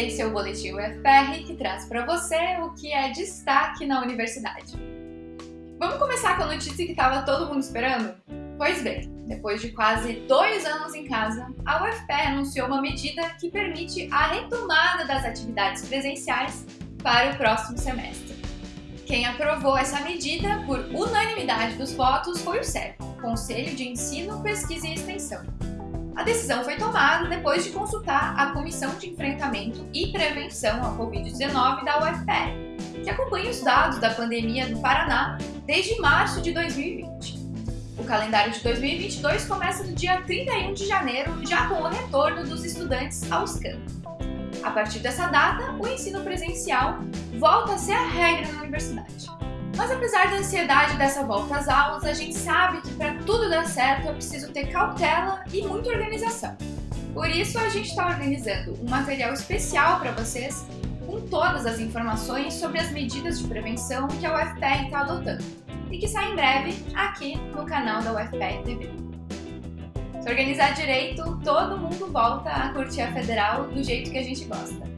Esse é o Boletim UFPR que traz para você o que é destaque na universidade. Vamos começar com a notícia que estava todo mundo esperando? Pois bem, depois de quase dois anos em casa, a UFPR anunciou uma medida que permite a retomada das atividades presenciais para o próximo semestre. Quem aprovou essa medida por unanimidade dos votos foi o CEP, Conselho de Ensino, Pesquisa e Extensão. A decisão foi tomada depois de consultar a Comissão de Enfrentamento e Prevenção à Covid-19 da UFPR, que acompanha os dados da pandemia no Paraná desde março de 2020. O calendário de 2022 começa no dia 31 de janeiro, já com o retorno dos estudantes aos campos. A partir dessa data, o ensino presencial volta a ser a regra na universidade. Mas apesar da ansiedade dessa volta às aulas, a gente sabe que para tudo dar certo é preciso ter cautela e muita organização. Por isso, a gente está organizando um material especial para vocês com todas as informações sobre as medidas de prevenção que a UFPR está adotando e que sai em breve aqui no canal da UFPR TV. Se organizar direito, todo mundo volta a curtir a Federal do jeito que a gente gosta.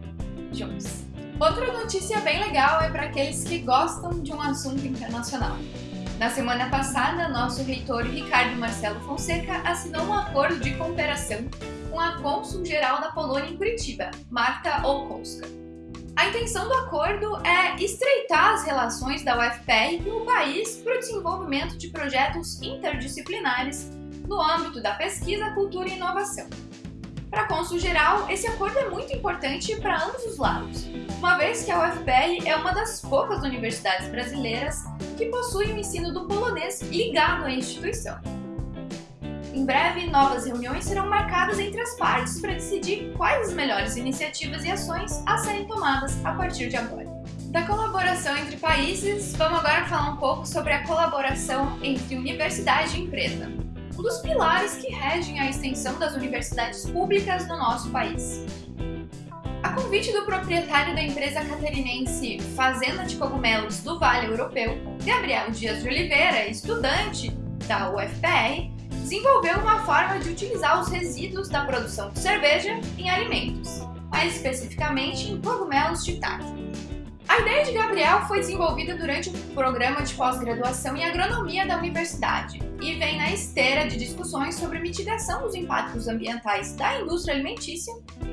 Juntos! Outra notícia bem legal é para aqueles que gostam de um assunto internacional. Na semana passada, nosso reitor Ricardo Marcelo Fonseca assinou um acordo de cooperação com a cônsul-geral da Polônia em Curitiba, Marta Olkowska. A intenção do acordo é estreitar as relações da UFPR com o país para o desenvolvimento de projetos interdisciplinares no âmbito da pesquisa, cultura e inovação. Para Consul Geral, esse acordo é muito importante para ambos os lados, uma vez que a UFPR é uma das poucas universidades brasileiras que possui o ensino do polonês ligado à instituição. Em breve, novas reuniões serão marcadas entre as partes para decidir quais as melhores iniciativas e ações a serem tomadas a partir de agora. Da colaboração entre países, vamos agora falar um pouco sobre a colaboração entre universidade e empresa um dos pilares que regem a extensão das universidades públicas no nosso país. A convite do proprietário da empresa catarinense Fazenda de Cogumelos do Vale Europeu, Gabriel Dias de Oliveira, estudante da UFPR, desenvolveu uma forma de utilizar os resíduos da produção de cerveja em alimentos, mais especificamente em cogumelos shiitake. A ideia de Gabriel foi desenvolvida durante o programa de pós-graduação em agronomia da universidade e vem na esteira de discussões sobre mitigação dos impactos ambientais da indústria alimentícia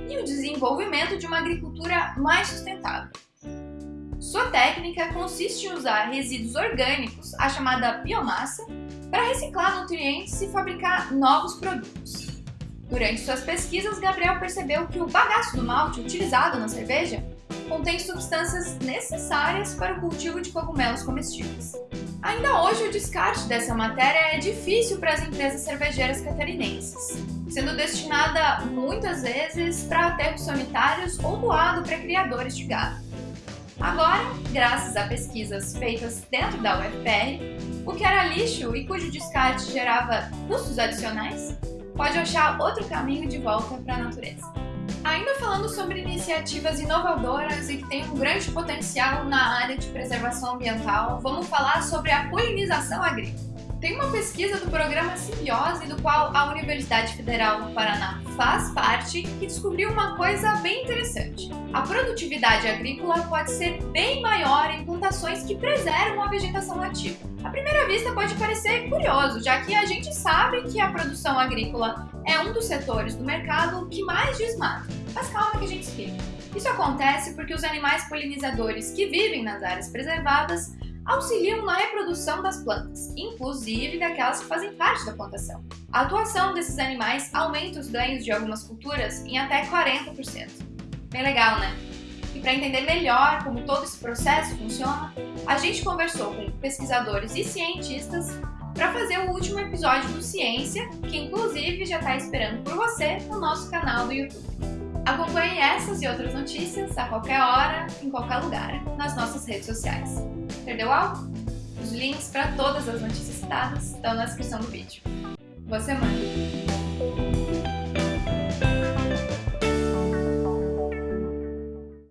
e o desenvolvimento de uma agricultura mais sustentável. Sua técnica consiste em usar resíduos orgânicos, a chamada biomassa, para reciclar nutrientes e fabricar novos produtos. Durante suas pesquisas, Gabriel percebeu que o bagaço do malte utilizado na cerveja contém substâncias necessárias para o cultivo de cogumelos comestíveis. Ainda hoje, o descarte dessa matéria é difícil para as empresas cervejeiras catarinenses, sendo destinada muitas vezes para aterros sanitários ou doado para criadores de gado. Agora, graças a pesquisas feitas dentro da UFPR, o que era lixo e cujo descarte gerava custos adicionais, pode achar outro caminho de volta para a natureza. Ainda falando sobre iniciativas inovadoras e que têm um grande potencial na área de preservação ambiental, vamos falar sobre a polinização agrícola. Tem uma pesquisa do programa Simbiose, do qual a Universidade Federal do Paraná faz parte, que descobriu uma coisa bem interessante. A produtividade agrícola pode ser bem maior em plantações que preservam a vegetação nativa. À primeira vista pode parecer curioso, já que a gente sabe que a produção agrícola é um dos setores do mercado que mais desmata. Mas calma que a gente explica. Isso acontece porque os animais polinizadores que vivem nas áreas preservadas auxiliam na reprodução das plantas, inclusive daquelas que fazem parte da plantação. A atuação desses animais aumenta os ganhos de algumas culturas em até 40%. Bem legal, né? E para entender melhor como todo esse processo funciona, a gente conversou com pesquisadores e cientistas para fazer o último episódio do Ciência, que inclusive já está esperando por você no nosso canal do YouTube. Acompanhe essas e outras notícias a qualquer hora, em qualquer lugar, nas nossas redes sociais. Perdeu algo? Os links para todas as notícias citadas estão na descrição do vídeo. Boa semana!